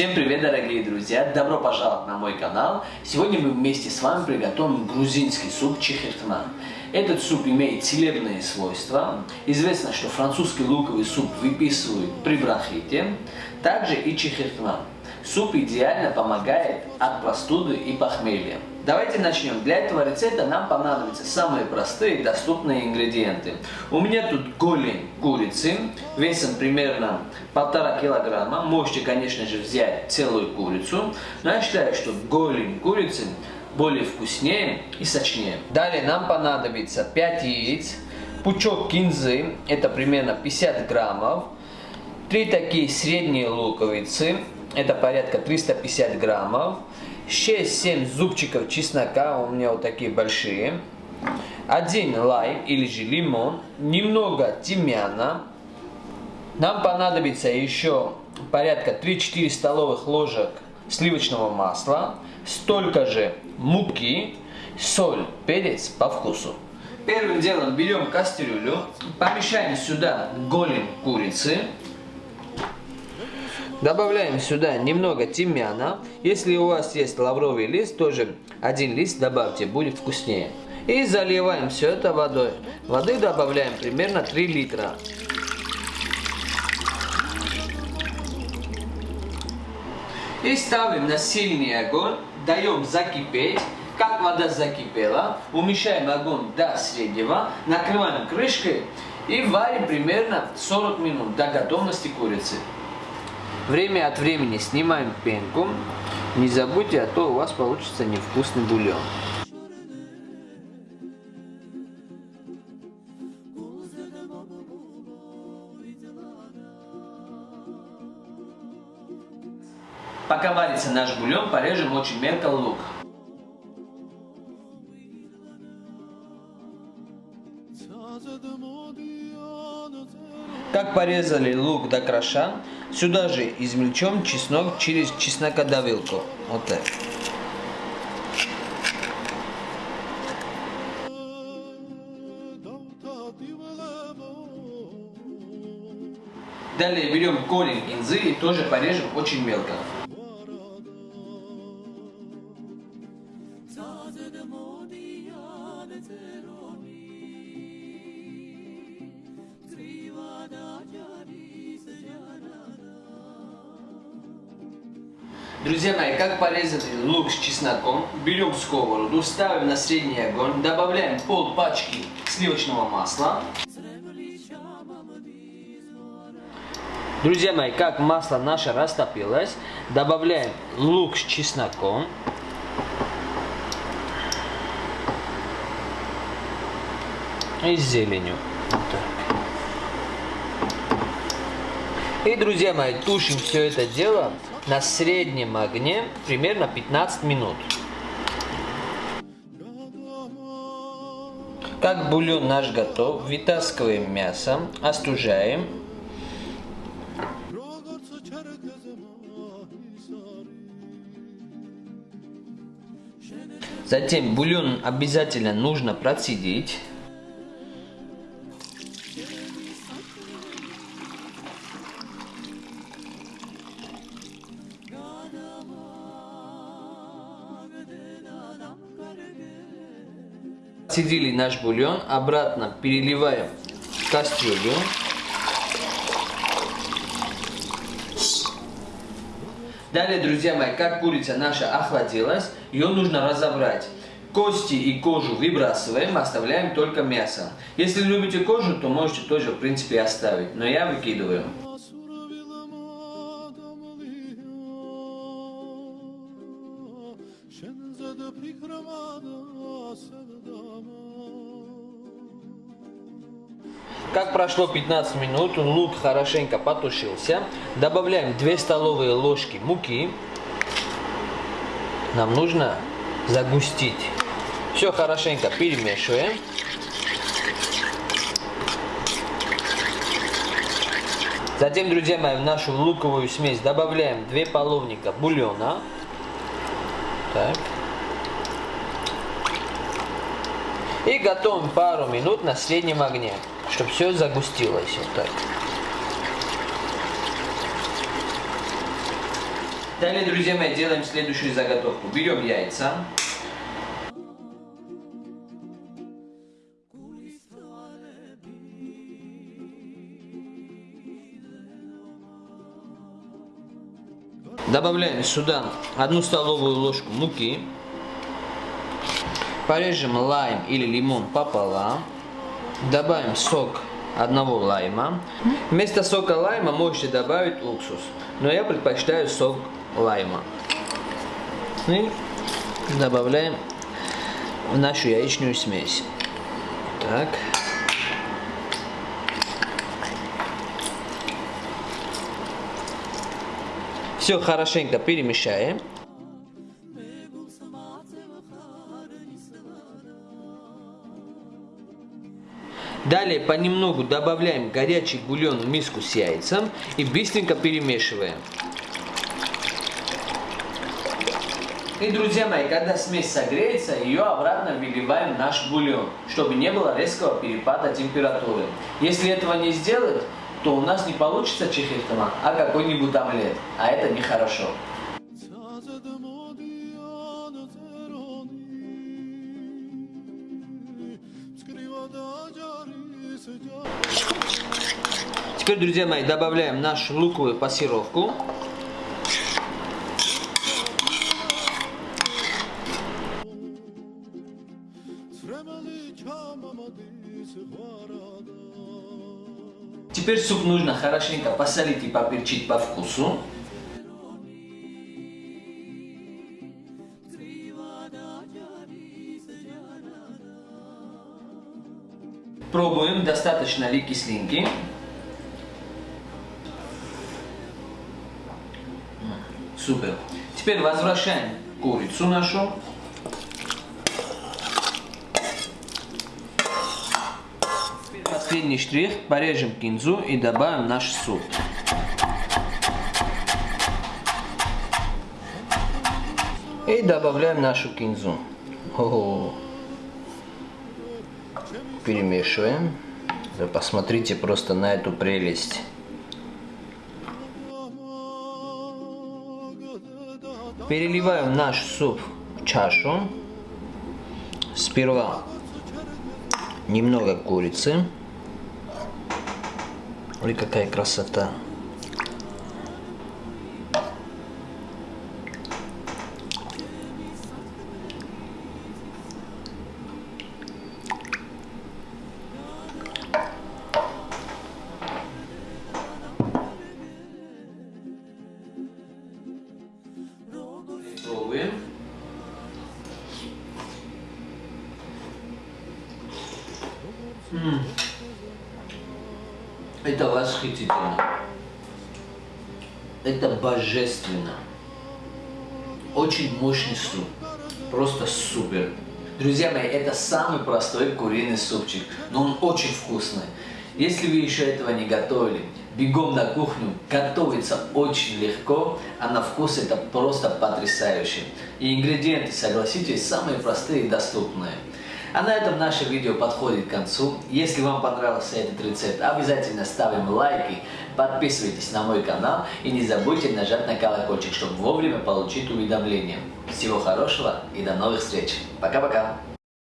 Всем привет, дорогие друзья! Добро пожаловать на мой канал! Сегодня мы вместе с вами приготовим грузинский суп чехиртман. Этот суп имеет целебные свойства. Известно, что французский луковый суп выписывают при бронхите. Также и чехиртман. Суп идеально помогает от простуды и похмелья. Давайте начнем. Для этого рецепта нам понадобятся самые простые доступные ингредиенты. У меня тут голень курицы весом примерно полтора килограмма. Можете, конечно же, взять целую курицу, но я считаю, что голень курицы более вкуснее и сочнее. Далее нам понадобится 5 яиц, пучок кинзы, это примерно 50 граммов, 3 такие средние луковицы, это порядка 350 граммов, 6-7 зубчиков чеснока, у меня вот такие большие, один лайм или же лимон, немного тимьяна, нам понадобится еще порядка 3-4 столовых ложек сливочного масла, столько же муки, соль, перец по вкусу. Первым делом берем кастрюлю, помещаем сюда голень курицы, Добавляем сюда немного тимьяна. Если у вас есть лавровый лист, тоже один лист добавьте, будет вкуснее. И заливаем все это водой. Воды добавляем примерно 3 литра. И ставим на сильный огонь, даем закипеть. Как вода закипела, уменьшаем огонь до среднего, накрываем крышкой и варим примерно 40 минут до готовности курицы. Время от времени снимаем пенку. Не забудьте, а то у вас получится невкусный бульон. Пока варится наш бульон, порежем очень мелко лук. Как порезали лук до кроша, сюда же измельчем чеснок через чеснокодавилку. Вот так. Далее берем корень кинзы и тоже порежем очень мелко. Друзья мои, как порезать лук с чесноком? Берем сковороду, ставим на средний огонь, добавляем пол пачки сливочного масла. Друзья мои, как масло наше растопилось, добавляем лук с чесноком. И с зеленью. Вот. И, друзья мои, тушим все это дело на среднем огне примерно 15 минут. Как бульон наш готов, вытаскиваем мясо, остужаем. Затем бульон обязательно нужно процедить. Цедили наш бульон, обратно переливаем в кастрюлю. Далее, друзья мои, как курица наша охладилась, ее нужно разобрать. Кости и кожу выбрасываем, оставляем только мясо. Если любите кожу, то можете тоже, в принципе, оставить, но я выкидываю. Прошло 15 минут, лук хорошенько потушился. Добавляем 2 столовые ложки муки. Нам нужно загустить. Все хорошенько перемешиваем. Затем, друзья мои, в нашу луковую смесь добавляем 2 половника бульона. Так. И готовим пару минут на среднем огне чтобы все загустилось вот так. Далее, друзья мои, делаем следующую заготовку. Берем яйца. Добавляем сюда одну столовую ложку муки. Порежем лайм или лимон пополам. Добавим сок одного лайма. Вместо сока лайма можете добавить уксус, но я предпочитаю сок лайма. И добавляем в нашу яичную смесь. Так. Все хорошенько перемешаем. Далее понемногу добавляем горячий бульон в миску с яйцем и быстренько перемешиваем. И, друзья мои, когда смесь согреется, ее обратно выливаем в наш бульон, чтобы не было резкого перепада температуры. Если этого не сделать, то у нас не получится чехиртма, а какой-нибудь омлет, а это нехорошо. Теперь, друзья мои, добавляем нашу луковую пассировку. Теперь суп нужно хорошенько посолить и поперчить по вкусу. Пробуем, достаточно ли кислинки. Супер. Теперь возвращаем курицу нашу. Последний штрих. Порежем кинзу и добавим наш суп. И добавляем нашу кинзу. О -о -о перемешиваем. Вы посмотрите просто на эту прелесть. Переливаем наш суп в чашу. Сперва немного курицы. Ой, какая красота. Пробуем. М Это восхитительно. Это божественно. Очень мощный суп. Просто супер. Друзья мои, это самый простой куриный супчик, но он очень вкусный. Если вы еще этого не готовили, бегом на кухню, готовится очень легко, а на вкус это просто потрясающе. И ингредиенты, согласитесь, самые простые и доступные. А на этом наше видео подходит к концу. Если вам понравился этот рецепт, обязательно ставим лайки, подписывайтесь на мой канал и не забудьте нажать на колокольчик, чтобы вовремя получить уведомления. Всего хорошего и до новых встреч. Пока-пока.